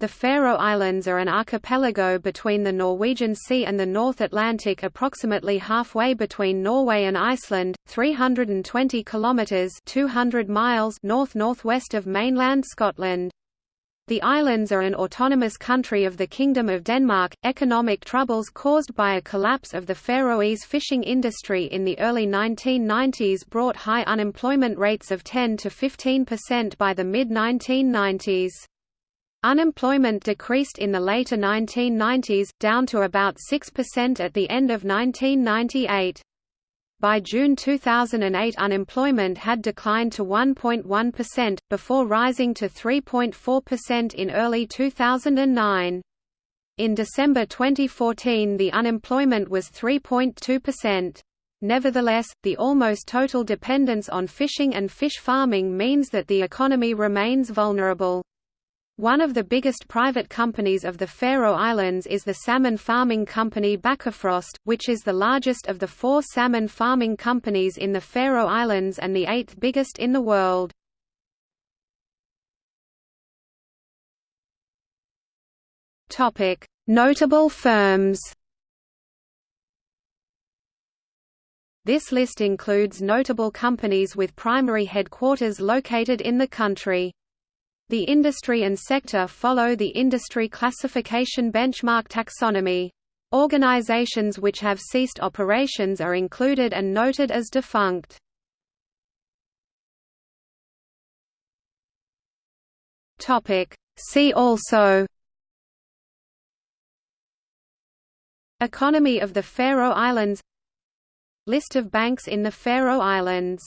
The Faroe Islands are an archipelago between the Norwegian Sea and the North Atlantic approximately halfway between Norway and Iceland, 320 kilometres 200 miles north-northwest of mainland Scotland. The islands are an autonomous country of the Kingdom of Denmark. Economic troubles caused by a collapse of the Faroese fishing industry in the early 1990s brought high unemployment rates of 10 to 15% by the mid-1990s. Unemployment decreased in the later 1990s, down to about 6% at the end of 1998. By June 2008 unemployment had declined to 1.1%, before rising to 3.4% in early 2009. In December 2014 the unemployment was 3.2%. Nevertheless, the almost total dependence on fishing and fish farming means that the economy remains vulnerable. One of the biggest private companies of the Faroe Islands is the salmon farming company Bakkafrost, which is the largest of the four salmon farming companies in the Faroe Islands and the eighth biggest in the world. Notable firms This list includes notable companies with primary headquarters located in the country. The industry and sector follow the industry classification benchmark taxonomy. Organizations which have ceased operations are included and noted as defunct. See also Economy of the Faroe Islands List of banks in the Faroe Islands